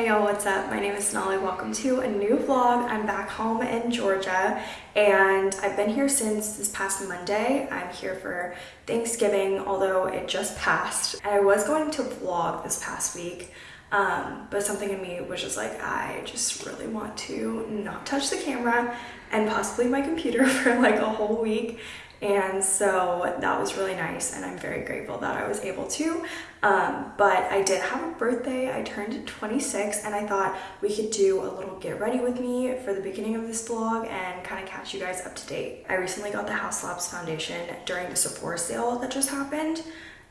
Hey y'all, what's up? My name is Sonali. Welcome to a new vlog. I'm back home in Georgia and I've been here since this past Monday. I'm here for Thanksgiving, although it just passed. I was going to vlog this past week, um, but something in me was just like, I just really want to not touch the camera and possibly my computer for like a whole week and so that was really nice and I'm very grateful that I was able to. Um, but I did have a birthday. I turned 26 and I thought we could do a little get ready with me for the beginning of this vlog and kind of catch you guys up to date. I recently got the Haus Labs foundation during the Sephora sale that just happened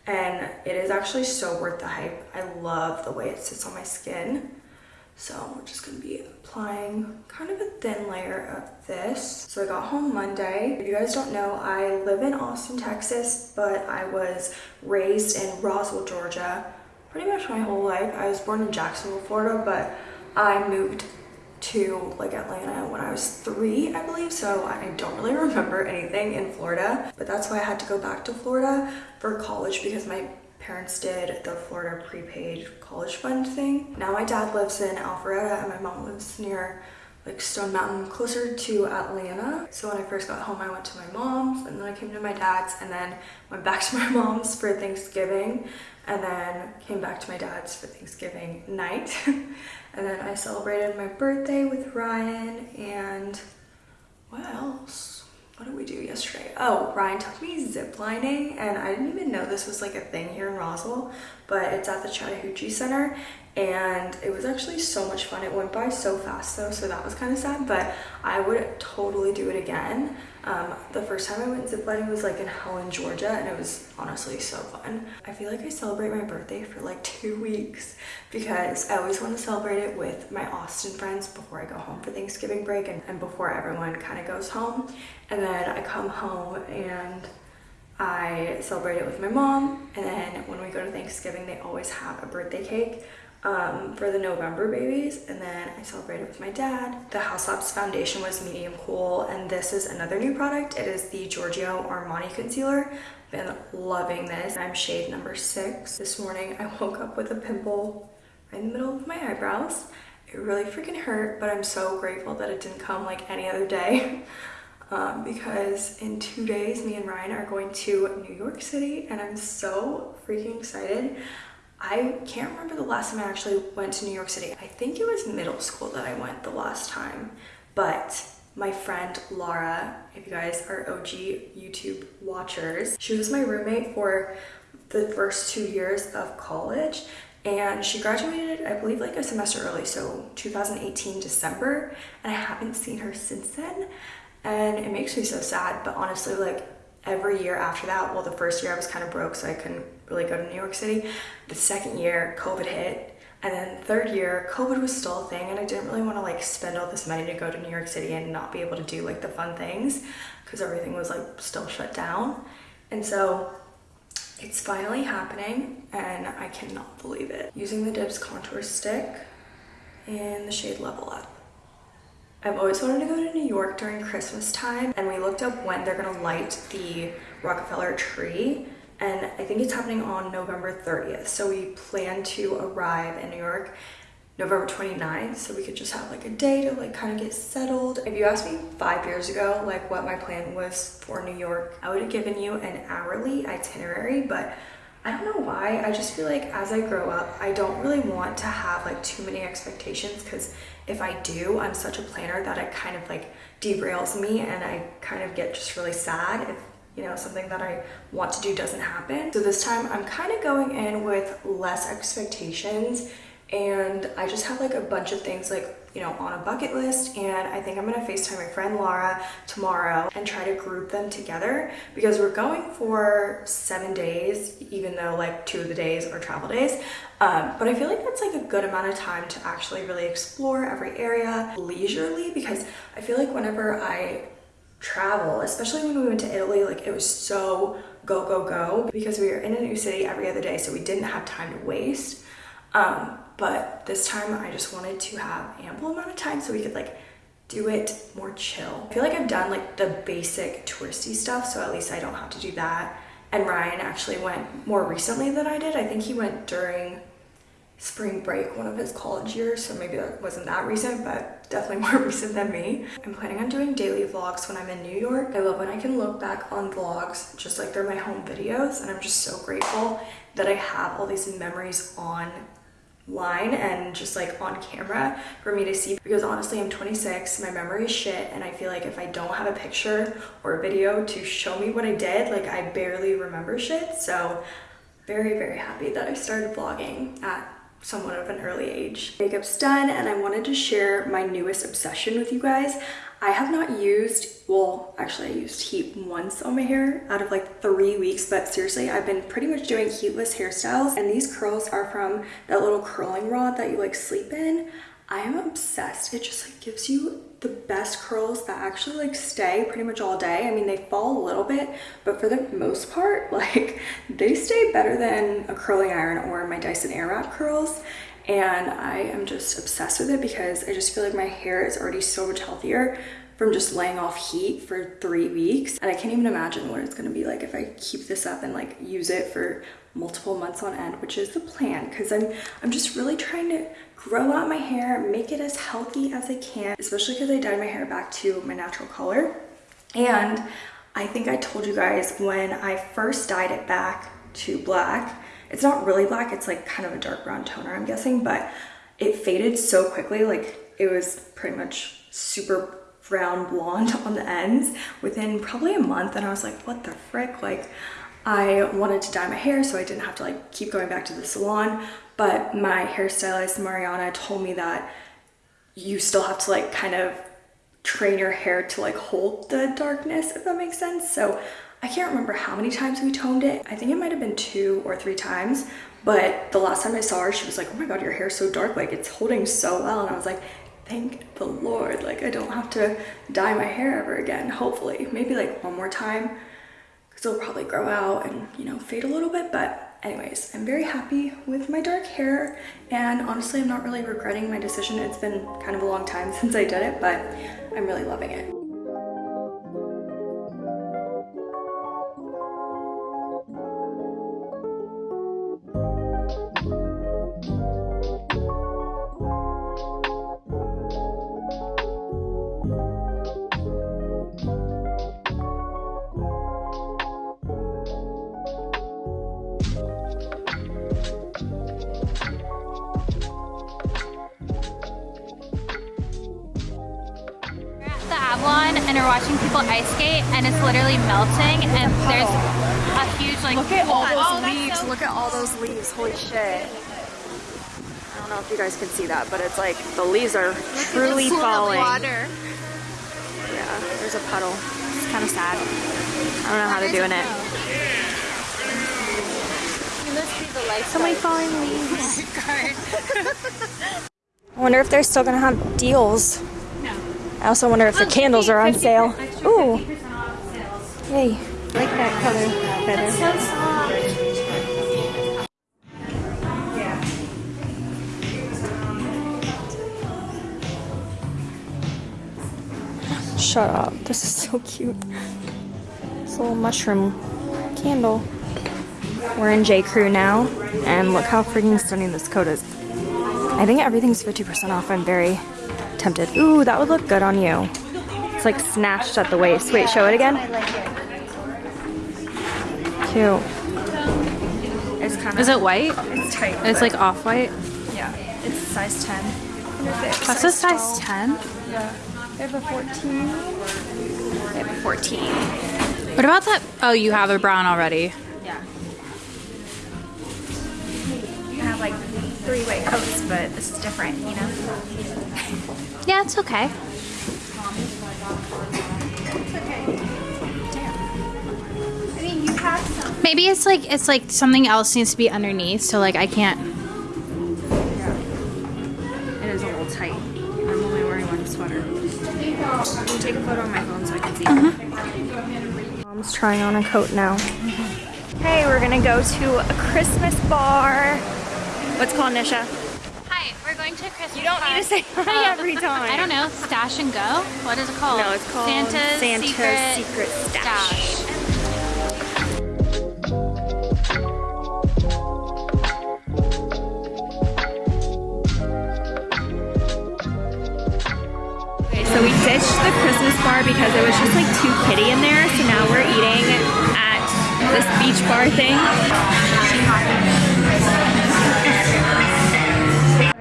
and it is actually so worth the hype. I love the way it sits on my skin. So we're just gonna be applying kind of a thin layer of this. So I got home Monday. If you guys don't know, I live in Austin, Texas, but I was raised in Roswell, Georgia, pretty much my whole life. I was born in Jacksonville, Florida, but I moved to like Atlanta when I was three, I believe. So I don't really remember anything in Florida, but that's why I had to go back to Florida for college because my parents did the Florida prepaid college fund thing. Now my dad lives in Alpharetta and my mom lives near like Stone Mountain, closer to Atlanta. So when I first got home, I went to my mom's and then I came to my dad's and then went back to my mom's for Thanksgiving and then came back to my dad's for Thanksgiving night. and then I celebrated my birthday with Ryan and what else? What did we do yesterday? Oh, Ryan took me ziplining and I didn't even know this was like a thing here in Roswell, but it's at the Chattahoochee Center and it was actually so much fun. It went by so fast though, so that was kind of sad, but I would totally do it again. Um, the first time I went ziplining was like in Helen, Georgia, and it was honestly so fun. I feel like I celebrate my birthday for like two weeks because I always want to celebrate it with my Austin friends before I go home for Thanksgiving break and, and before everyone kind of goes home. And then I come home and I celebrate it with my mom. And then when we go to Thanksgiving, they always have a birthday cake um, for the November babies and then I celebrated with my dad. The Haus Labs foundation was medium cool and this is another new product. It is the Giorgio Armani concealer. Been loving this. I'm shade number six. This morning I woke up with a pimple right in the middle of my eyebrows. It really freaking hurt but I'm so grateful that it didn't come like any other day. Um, because in two days me and Ryan are going to New York City and I'm so freaking excited. I can't remember the last time I actually went to New York City. I think it was middle school that I went the last time, but my friend Laura, if you guys are OG YouTube watchers, she was my roommate for the first two years of college and she graduated, I believe like a semester early, so 2018 December, and I haven't seen her since then. And it makes me so sad, but honestly, like every year after that, well, the first year I was kind of broke, so I couldn't really go to New York City. The second year, COVID hit. And then third year, COVID was still a thing and I didn't really want to like spend all this money to go to New York City and not be able to do like the fun things because everything was like still shut down. And so it's finally happening and I cannot believe it. Using the Dibs contour stick in the shade Level Up. I've always wanted to go to New York during Christmas time and we looked up when they're gonna light the Rockefeller tree and I think it's happening on November 30th. So we plan to arrive in New York November 29th so we could just have like a day to like kind of get settled. If you asked me five years ago like what my plan was for New York, I would have given you an hourly itinerary, but I don't know why. I just feel like as I grow up, I don't really want to have like too many expectations because if I do, I'm such a planner that it kind of like derails me and I kind of get just really sad if you know, something that I want to do doesn't happen. So this time I'm kind of going in with less expectations and I just have like a bunch of things like you know on a bucket list and I think I'm gonna FaceTime my friend Laura tomorrow and try to group them together because we're going for seven days even though like two of the days are travel days um, but I feel like that's like a good amount of time to actually really explore every area leisurely because I feel like whenever I travel, especially when we went to Italy, like it was so go, go, go because we were in a new city every other day. So we didn't have time to waste. Um, but this time I just wanted to have ample amount of time so we could like do it more chill. I feel like I've done like the basic touristy stuff. So at least I don't have to do that. And Ryan actually went more recently than I did. I think he went during spring break one of his college years, so maybe that wasn't that recent, but definitely more recent than me. I'm planning on doing daily vlogs when I'm in New York. I love when I can look back on vlogs just like they're my home videos, and I'm just so grateful that I have all these memories on line and just like on camera for me to see because honestly I'm 26 my memory is shit and I feel like if I don't have a picture or a video to show me what I did like I barely remember shit so very very happy that I started vlogging at somewhat of an early age. Makeup's done and I wanted to share my newest obsession with you guys. I have not used, well, actually I used heat once on my hair out of like three weeks, but seriously, I've been pretty much doing heatless hairstyles and these curls are from that little curling rod that you like sleep in. I am obsessed. It just like gives you the best curls that actually like stay pretty much all day. I mean, they fall a little bit, but for the most part, like they stay better than a curling iron or my Dyson Airwrap curls and I am just obsessed with it because I just feel like my hair is already so much healthier from just laying off heat for three weeks. And I can't even imagine what it's gonna be like if I keep this up and like use it for multiple months on end, which is the plan because I'm, I'm just really trying to grow out my hair, make it as healthy as I can, especially because I dyed my hair back to my natural color. And I think I told you guys when I first dyed it back to black, it's not really black, it's like kind of a dark brown toner, I'm guessing, but it faded so quickly. Like it was pretty much super brown blonde on the ends within probably a month. And I was like, what the frick? Like I wanted to dye my hair so I didn't have to like keep going back to the salon. But my hairstylist, Mariana, told me that you still have to like kind of train your hair to like hold the darkness, if that makes sense. So I can't remember how many times we toned it. I think it might have been two or three times. But the last time I saw her, she was like, oh my God, your hair's so dark. Like it's holding so well. And I was like, thank the Lord. Like I don't have to dye my hair ever again, hopefully. Maybe like one more time it'll probably grow out and, you know, fade a little bit. But anyways, I'm very happy with my dark hair. And honestly, I'm not really regretting my decision. It's been kind of a long time since I did it, but I'm really loving it. Ice skate and it's literally melting and there's a huge like look at all those oh, leaves. look at all those leaves. Holy shit. I don't know if you guys can see that but it's like the leaves are look truly falling. water. yeah there's a puddle. It's kind of sad. I don't know oh, how they're doing it. so many falling leaves. Oh I wonder if they're still gonna have deals. I also wonder if the candles are on sale. Ooh. Hey. I like that color better. Shut up. This is so cute. This little mushroom candle. We're in J. Crew now, and look how freaking stunning this coat is. I think everything's 50% off. I'm very tempted. Ooh, that would look good on you. It's like snatched at the waist. Wait, show it again. Cute. It's kind of. Is it white? It's tight. It's like off white. Yeah, it's size 10. That's a size 10. Yeah. They have a 14. They have a 14. What about that? Oh, you have a brown already. Yeah. You have like three white coats, but this is different, you know? Yeah, it's okay. Maybe it's like it's like something else needs to be underneath, so like I can't. Yeah. It is a little tight. I'm only wearing one sweater. I can take a photo on my phone so I can see. Mm -hmm. Mom's trying on a coat now. Hey, we're gonna go to a Christmas bar. What's called Nisha? Christmas. You don't pie. need to say hi every time. I don't know. Stash and go. What is it called? No, it's called Santa's, Santa's Secret, Secret, Stash. Stash. So we ditched the Christmas bar because it was just like too kitty in there. So now we're eating at this beach bar thing.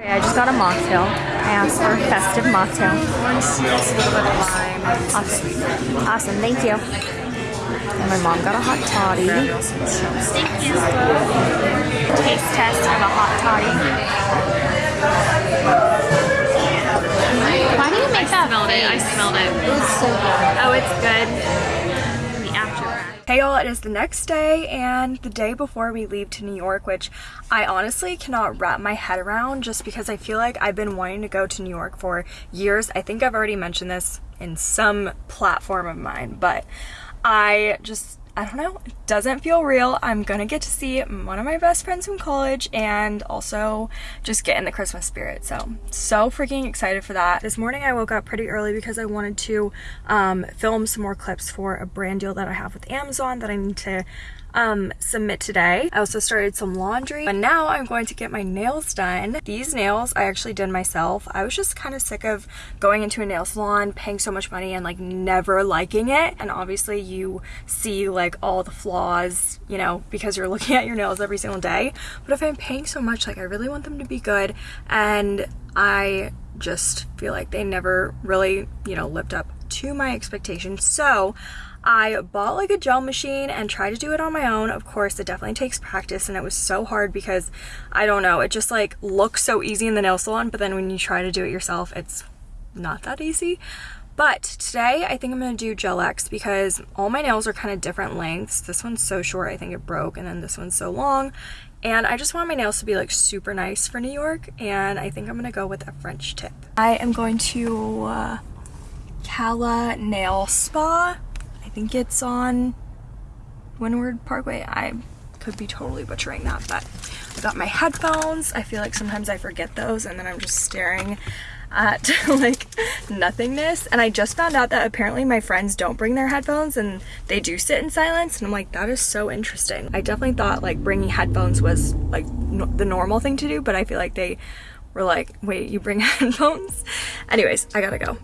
I just got a mocktail. I asked for a festive mocktail. Awesome. Awesome, thank you. And my mom got a hot toddy. Thank you. Taste test of a hot toddy. Why do you make that smelled it. I smelled it. It's so good. Oh, it's good. Hey y'all, it is the next day and the day before we leave to New York, which I honestly cannot wrap my head around just because I feel like I've been wanting to go to New York for years. I think I've already mentioned this in some platform of mine, but I just I don't know, it doesn't feel real. I'm gonna get to see one of my best friends from college and also just get in the Christmas spirit. So, so freaking excited for that. This morning I woke up pretty early because I wanted to um, film some more clips for a brand deal that I have with Amazon that I need to um, submit today. I also started some laundry, but now I'm going to get my nails done. These nails I actually did myself. I was just kind of sick of going into a nail salon, paying so much money and like never liking it. And obviously you see like all the flaws, you know, because you're looking at your nails every single day. But if I'm paying so much, like I really want them to be good. And I just feel like they never really, you know, lived up to my expectations. So I bought like a gel machine and tried to do it on my own. Of course, it definitely takes practice and it was so hard because I don't know, it just like looks so easy in the nail salon, but then when you try to do it yourself, it's not that easy. But today I think I'm gonna do Gel X because all my nails are kind of different lengths. This one's so short, I think it broke, and then this one's so long. And I just want my nails to be like super nice for New York, and I think I'm gonna go with a French tip. I am going to uh, Cala Nail Spa. I think it's on Windward Parkway. I could be totally butchering that, but I got my headphones. I feel like sometimes I forget those and then I'm just staring at like nothingness. And I just found out that apparently my friends don't bring their headphones and they do sit in silence. And I'm like, that is so interesting. I definitely thought like bringing headphones was like no the normal thing to do, but I feel like they were like, wait, you bring headphones? Anyways, I gotta go.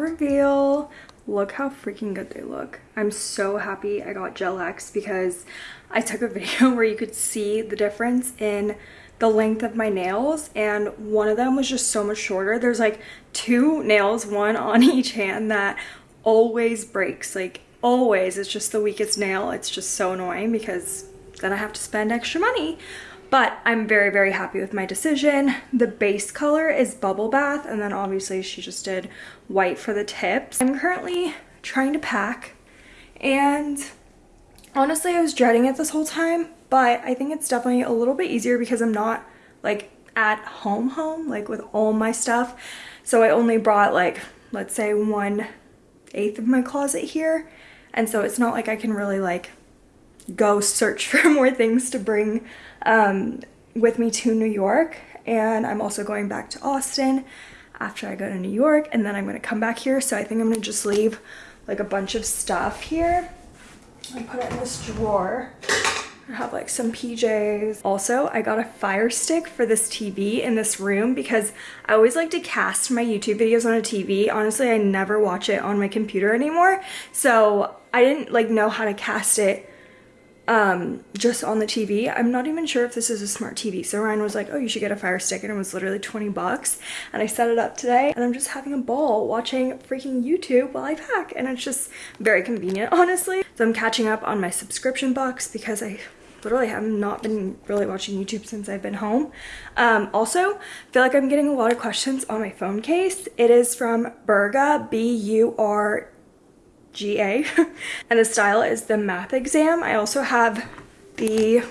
Reveal look how freaking good they look. I'm so happy i got gel x because i took a video where you could see the difference in the length of my nails and one of them was just so much shorter. There's like two nails one on each hand that always breaks. Like always. It's just the weakest nail. It's just so annoying because then i have to spend extra money but I'm very, very happy with my decision. The base color is Bubble Bath, and then obviously she just did white for the tips. I'm currently trying to pack, and honestly, I was dreading it this whole time, but I think it's definitely a little bit easier because I'm not like at home home, like with all my stuff. So I only brought like, let's say one eighth of my closet here. And so it's not like I can really like go search for more things to bring um, with me to New York. And I'm also going back to Austin after I go to New York and then I'm gonna come back here. So I think I'm gonna just leave like a bunch of stuff here and put it in this drawer. I have like some PJs. Also, I got a fire stick for this TV in this room because I always like to cast my YouTube videos on a TV. Honestly, I never watch it on my computer anymore. So I didn't like know how to cast it um, just on the TV. I'm not even sure if this is a smart TV. So Ryan was like, oh, you should get a Fire Stick. And it was literally 20 bucks. And I set it up today and I'm just having a ball watching freaking YouTube while I pack. And it's just very convenient, honestly. So I'm catching up on my subscription box because I literally have not been really watching YouTube since I've been home. Um, also, feel like I'm getting a lot of questions on my phone case. It is from Burga, B-U-R GA and the style is the math exam. I also have the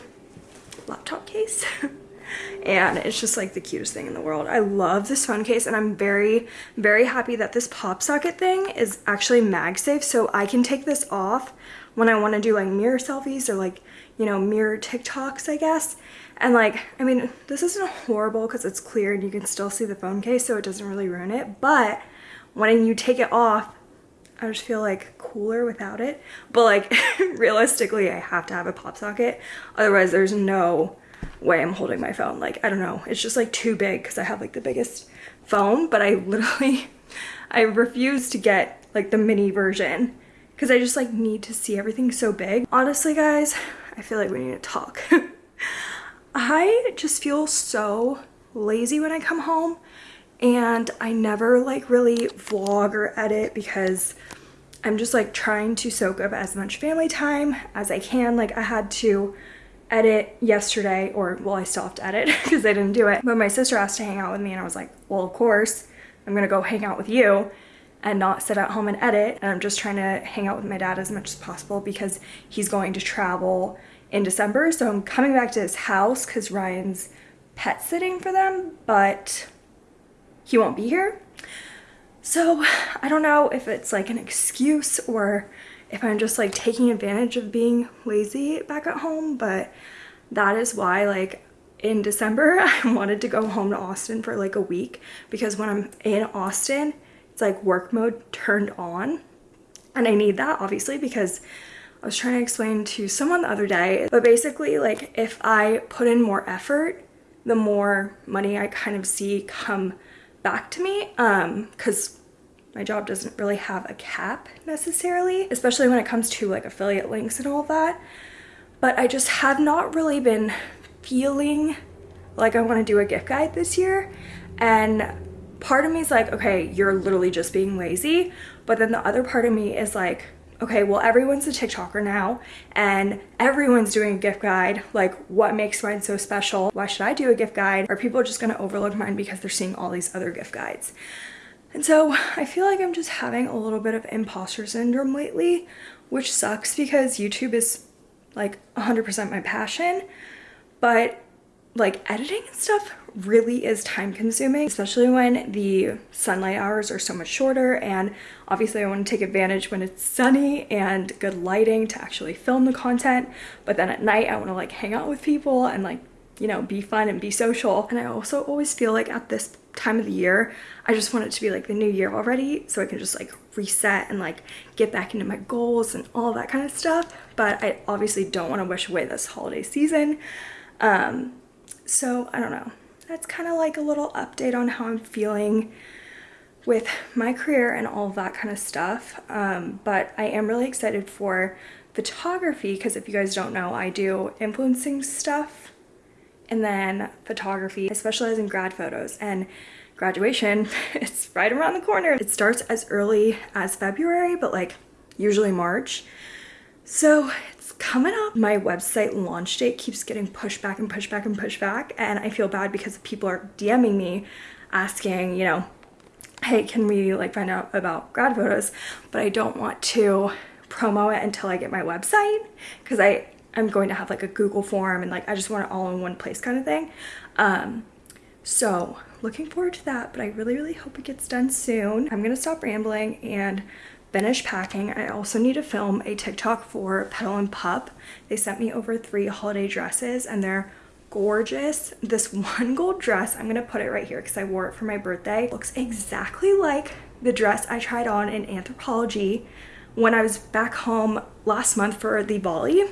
laptop case and it's just like the cutest thing in the world. I love this phone case and I'm very, very happy that this pop socket thing is actually MagSafe so I can take this off when I want to do like mirror selfies or like, you know, mirror TikToks, I guess. And like, I mean, this isn't horrible because it's clear and you can still see the phone case, so it doesn't really ruin it. But when you take it off, I just feel like cooler without it. But like, realistically, I have to have a pop socket. Otherwise, there's no way I'm holding my phone. Like, I don't know. It's just like too big because I have like the biggest phone, but I literally, I refuse to get like the mini version because I just like need to see everything so big. Honestly, guys, I feel like we need to talk. I just feel so lazy when I come home and I never like really vlog or edit because I'm just like trying to soak up as much family time as I can. Like I had to edit yesterday or well I still have to edit because I didn't do it. But my sister asked to hang out with me and I was like well of course I'm gonna go hang out with you and not sit at home and edit. And I'm just trying to hang out with my dad as much as possible because he's going to travel in December. So I'm coming back to his house because Ryan's pet sitting for them but he won't be here so I don't know if it's like an excuse or if I'm just like taking advantage of being lazy back at home, but that is why like in December I wanted to go home to Austin for like a week because when I'm in Austin, it's like work mode turned on. And I need that obviously because I was trying to explain to someone the other day, but basically like if I put in more effort, the more money I kind of see come back to me um because my job doesn't really have a cap necessarily, especially when it comes to like affiliate links and all that. But I just have not really been feeling like I want to do a gift guide this year. And part of me is like, okay, you're literally just being lazy. But then the other part of me is like, okay, well, everyone's a TikToker now and everyone's doing a gift guide. Like, what makes mine so special? Why should I do a gift guide? Are people just gonna overlook mine because they're seeing all these other gift guides? And so I feel like I'm just having a little bit of imposter syndrome lately, which sucks because YouTube is like 100% my passion, but like editing and stuff really is time consuming, especially when the sunlight hours are so much shorter. And obviously I want to take advantage when it's sunny and good lighting to actually film the content. But then at night I want to like hang out with people and like, you know, be fun and be social. And I also always feel like at this time of the year. I just want it to be like the new year already so I can just like reset and like get back into my goals and all that kind of stuff. But I obviously don't want to wish away this holiday season. Um, so I don't know. That's kind of like a little update on how I'm feeling with my career and all that kind of stuff. Um, but I am really excited for photography because if you guys don't know, I do influencing stuff and then photography. I specialize in grad photos and graduation, it's right around the corner. It starts as early as February, but like usually March. So coming up. My website launch date keeps getting pushed back and pushed back and pushed back. And I feel bad because people are DMing me asking, you know, hey, can we like find out about grad photos? But I don't want to promo it until I get my website because I I'm going to have like a Google form and like I just want it all in one place kind of thing. Um, so looking forward to that, but I really, really hope it gets done soon. I'm gonna stop rambling and finish packing. I also need to film a TikTok for Petal and Pup. They sent me over three holiday dresses and they're gorgeous. This one gold dress, I'm gonna put it right here because I wore it for my birthday, looks exactly like the dress I tried on in Anthropologie when I was back home last month for the Bali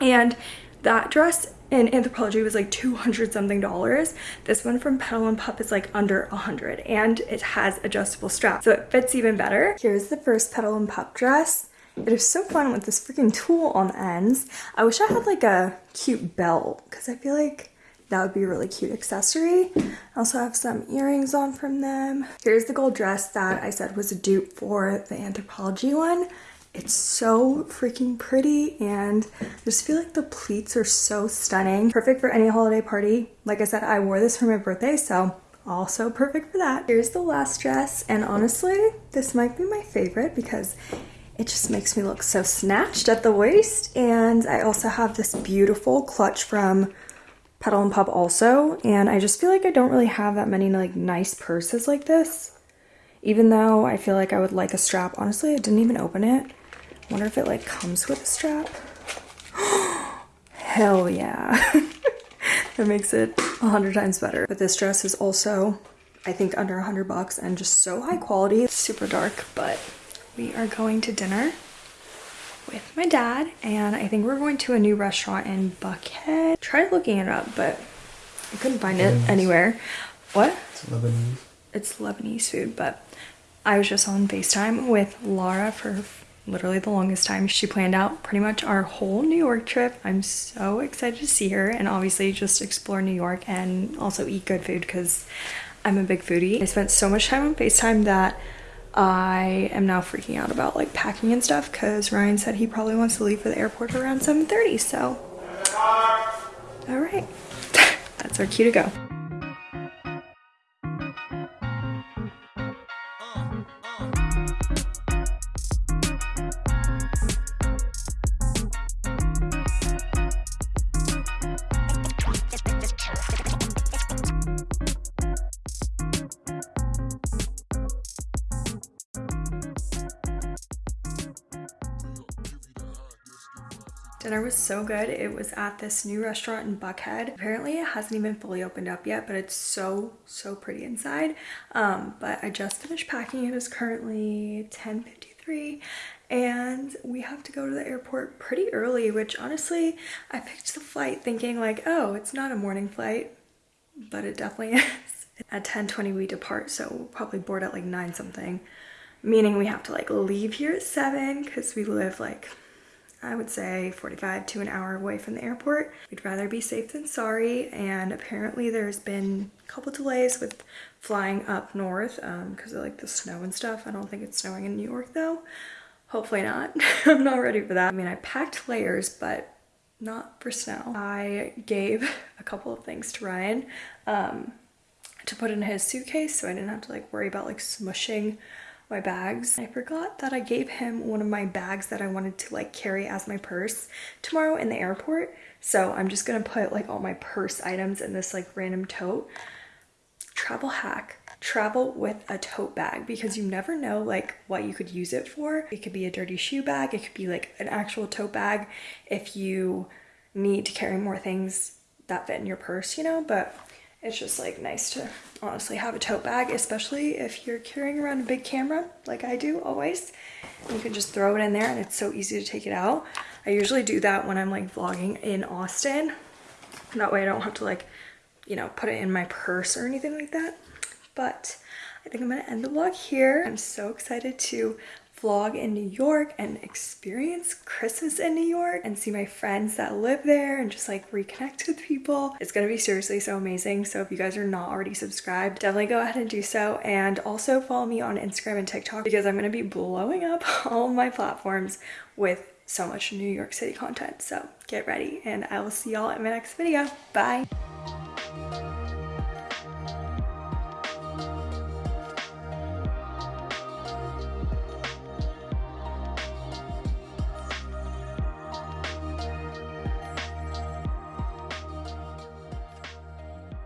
and that dress in Anthropologie was like 200 something dollars. This one from Petal and Pup is like under 100 and it has adjustable straps. So it fits even better. Here's the first Petal and Pup dress. It is so fun with this freaking tulle on the ends. I wish I had like a cute belt because I feel like that would be a really cute accessory. I also have some earrings on from them. Here's the gold dress that I said was a dupe for the Anthropologie one. It's so freaking pretty and I just feel like the pleats are so stunning. Perfect for any holiday party. Like I said, I wore this for my birthday, so also perfect for that. Here's the last dress and honestly, this might be my favorite because it just makes me look so snatched at the waist. And I also have this beautiful clutch from Petal and Pup also. And I just feel like I don't really have that many like nice purses like this. Even though I feel like I would like a strap. Honestly, I didn't even open it. Wonder if it like comes with a strap. Hell yeah. that makes it a hundred times better. But this dress is also, I think under a hundred bucks and just so high quality. It's super dark, but we are going to dinner with my dad and I think we're going to a new restaurant in Buckhead. Tried looking it up, but I couldn't find it anywhere. What? It's Lebanese. It's Lebanese food, but I was just on FaceTime with Laura for literally the longest time. She planned out pretty much our whole New York trip. I'm so excited to see her and obviously just explore New York and also eat good food because I'm a big foodie. I spent so much time on FaceTime that I am now freaking out about like packing and stuff because Ryan said he probably wants to leave for the airport around 7.30 so all right that's our cue to go so good. It was at this new restaurant in Buckhead. Apparently it hasn't even fully opened up yet, but it's so, so pretty inside. Um, but I just finished packing. It is currently 10.53 and we have to go to the airport pretty early, which honestly, I picked the flight thinking like, oh, it's not a morning flight, but it definitely is. At 10.20 we depart, so we'll probably board at like 9 something, meaning we have to like leave here at 7 because we live like I would say 45 to an hour away from the airport. We'd rather be safe than sorry and apparently there's been a couple delays with flying up north because um, of like the snow and stuff. I don't think it's snowing in New York though. Hopefully not. I'm not ready for that. I mean, I packed layers, but not for snow. I gave a couple of things to Ryan um, to put in his suitcase so I didn't have to like worry about like smushing my bags. I forgot that I gave him one of my bags that I wanted to like carry as my purse tomorrow in the airport. So I'm just gonna put like all my purse items in this like random tote. Travel hack travel with a tote bag because you never know like what you could use it for. It could be a dirty shoe bag. It could be like an actual tote bag if you need to carry more things that fit in your purse, you know, but it's just like nice to honestly have a tote bag, especially if you're carrying around a big camera like I do always. You can just throw it in there and it's so easy to take it out. I usually do that when I'm like vlogging in Austin. That way I don't have to like, you know, put it in my purse or anything like that. But I think I'm gonna end the vlog here. I'm so excited to vlog in New York and experience Christmas in New York and see my friends that live there and just like reconnect with people. It's gonna be seriously so amazing. So if you guys are not already subscribed, definitely go ahead and do so. And also follow me on Instagram and TikTok because I'm gonna be blowing up all my platforms with so much New York City content. So get ready and I will see y'all in my next video. Bye.